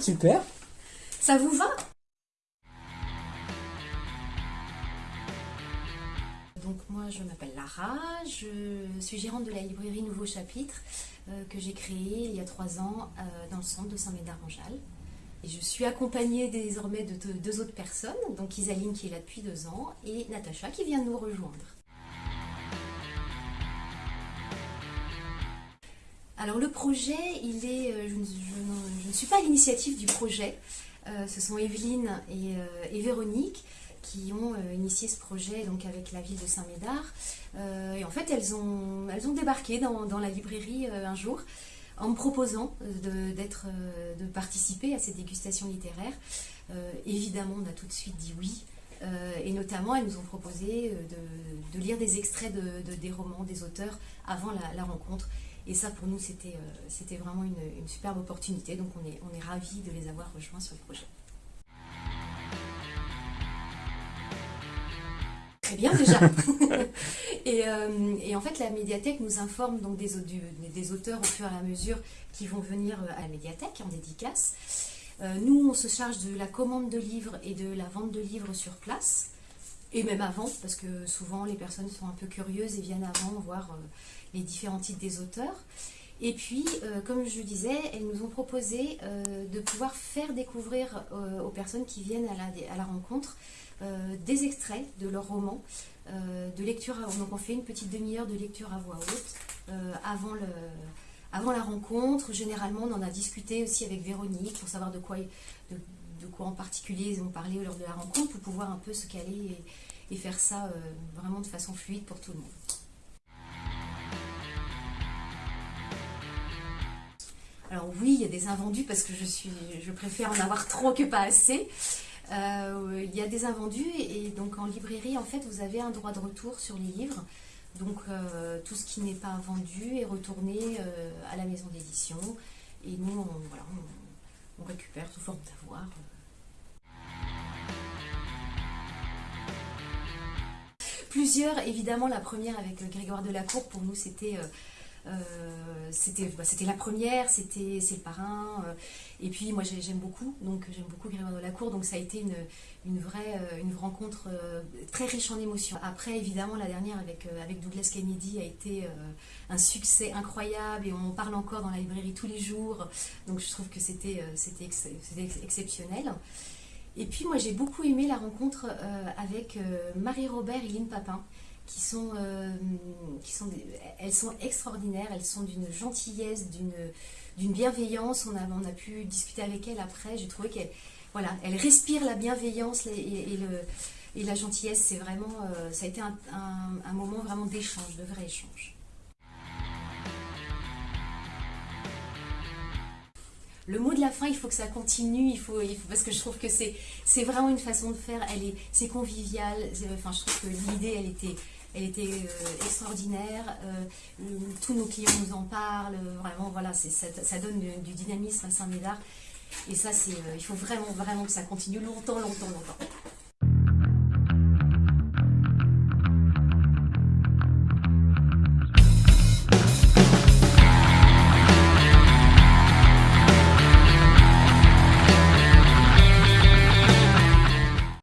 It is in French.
Super. Ça vous va? Donc moi je m'appelle Lara, je suis gérante de la librairie Nouveau Chapitre euh, que j'ai créée il y a trois ans euh, dans le centre de Saint-Médard-en-Jalles. Et je suis accompagnée désormais de deux, deux autres personnes, donc Isaline qui est là depuis deux ans et Natacha qui vient de nous rejoindre. Alors le projet, il est, euh, je, ne, je ne- je ne suis pas à l'initiative du projet. Euh, ce sont Evelyne et, euh, Véronique qui ont euh, initié ce projet donc avec la ville de Saint-Médard. Et en fait, elles ont, débarqué dans, la librairie un jour en me proposant de, de participer à ces dégustations littéraires. Évidemment, on a tout de suite dit oui. Et notamment, elles nous ont proposé de, lire des extraits de, de- des romans des auteurs avant la rencontre. Et ça, pour nous, c'était euh, c'était vraiment une, une superbe opportunité. Donc, on est, on est ravis de les avoir rejoints sur le projet. Très bien déjà. et, euh, et en fait, la médiathèque nous informe donc des, du- des auteurs au fur et à mesure qui vont venir euh, à la médiathèque en dédicace. Euh, nous, on se charge de la commande de livres et de la vente de livres sur place. Et même avant, parce que souvent les personnes sont un peu curieuses et viennent avant voir euh, les différents titres des auteurs. Et puis, euh, comme je disais, elles nous ont proposé euh, de pouvoir faire découvrir aux personnes qui viennent à la, à la rencontre des extraits de leurs romans, de lecture. donc, on fait une petite demi-heure de lecture à voix haute avant, le, avant la rencontre. Généralement, on en a discuté aussi avec Véronique pour savoir de quoi, de, de quoi en particulier ils ont parlé lors de la rencontre pour pouvoir un peu se caler et, faire ça euh, vraiment de façon fluide pour tout le monde. Alors oui, il y a des invendus parce que je, suis, je préfère en avoir trop que pas assez. Euh, il y a des invendus et, donc en librairie, en fait, vous avez un droit de retour sur les livres. Donc euh, tout ce qui n'est pas vendu est retourné à la maison d'édition. Et nous, voilà, on récupère sous forme d'avoir. Plusieurs, évidemment, la première avec euh, Grégoire Delacour, pour nous, c'était... euh, c'était bah, la première, c'était c'est le parrain. euh, et puis moi j'ai- j'aime beaucoup, donc j'aime beaucoup Grégoire Delacour, donc ça a été une, une vraie euh, une rencontre très riche en émotions. Après évidemment la dernière avec, avec Douglas Kennedy a été un succès incroyable et on en parle encore dans la librairie tous les jours. Donc je trouve que c'était ex- exceptionnel. Et puis moi j'ai beaucoup aimé la rencontre avec Marie-Robert et Lynn Papin euh, elles sont extraordinaires, elles sont d'une gentillesse, d'une bienveillance. On a, on a pu discuter avec elles après. J'ai trouvé qu'elles voilà, elles respirent la bienveillance et, la gentillesse. C'est vraiment, euh, ça a été un moment vraiment d'échange, de vrai échange. Le mot de la fin, il faut que ça continue, il faut, parce que je trouve que c'est c'est vraiment une façon de faire. Elle est, c'est convivial. Enfin, je trouve que l'idée, elle était, elle était euh, extraordinaire. Euh, tous nos clients nous en parlent. euh, Vraiment, voilà, ça, donne du, dynamisme à Saint-Médard. Et ça, c'est, il faut vraiment, vraiment que ça continue longtemps, longtemps, longtemps.